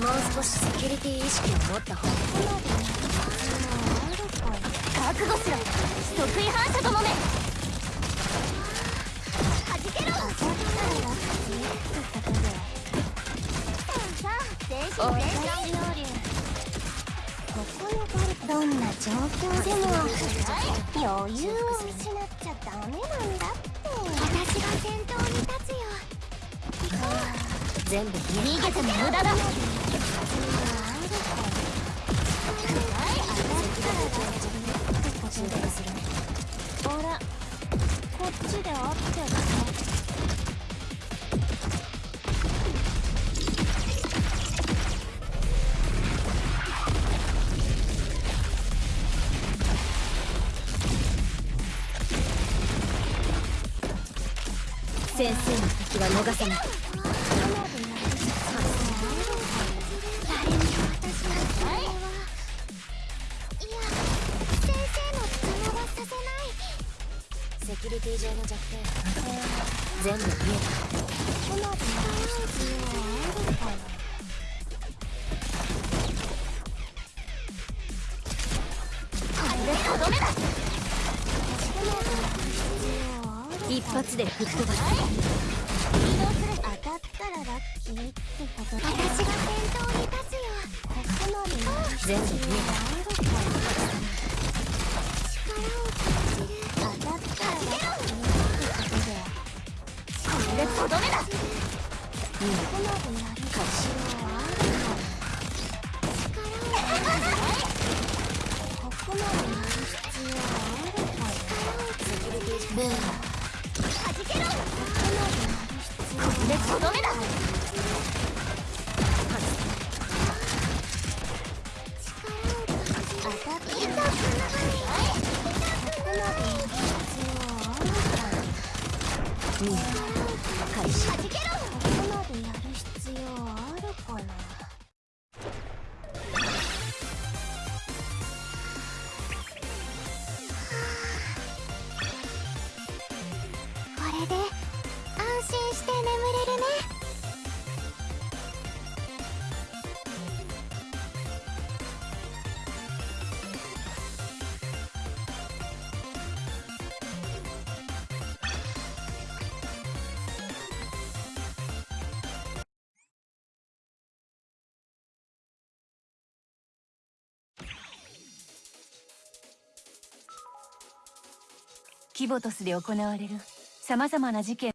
もう少しセキュリティ意識を持った方が覚悟しろ得意反射ともめはじけろさあ全身全身どんな状況でも余裕を失っちゃダメなんだって私が先頭に立つよ行こう全部逃げても無駄だほらこっちで合ってる先生の敵は逃さない。セキュリティ上の弱点全部見えた。これとどめだ一発で吹っ飛ばす当たったらラッキーってことだ私が先頭に立つよここまで全部見えた力をとどめだここまでやるかしらはあるから力を感じるここまでやる必要あるから力をセキュリティブーでとどめだうん、キボトスで行われる様々な事件